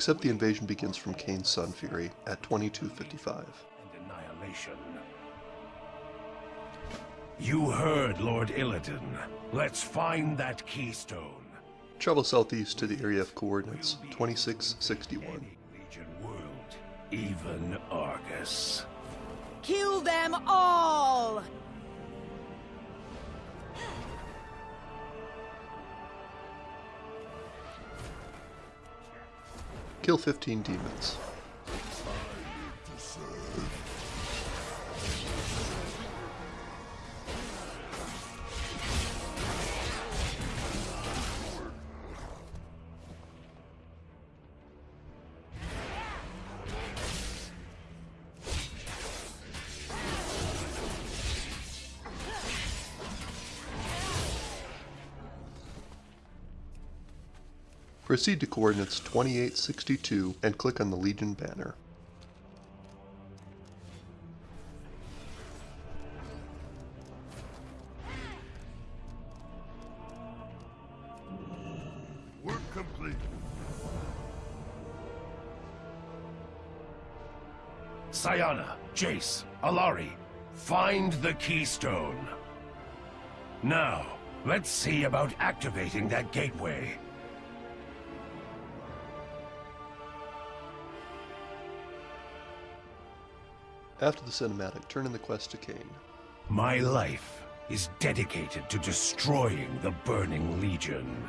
except the invasion begins from Kayn's Sunfury at 2255. And annihilation. You heard Lord Illidan. Let's find that keystone. Travel southeast to the area of coordinates 2661. Legion world, even Argus. Kill them all! Kill 15 demons. Proceed to coordinates 2862 and click on the Legion banner. Work complete. Cyana, Jace, Allari, find the keystone. Now, let's see about activating that gateway. After the cinematic, turn in the quest to Kayn. My life is dedicated to destroying the Burning Legion.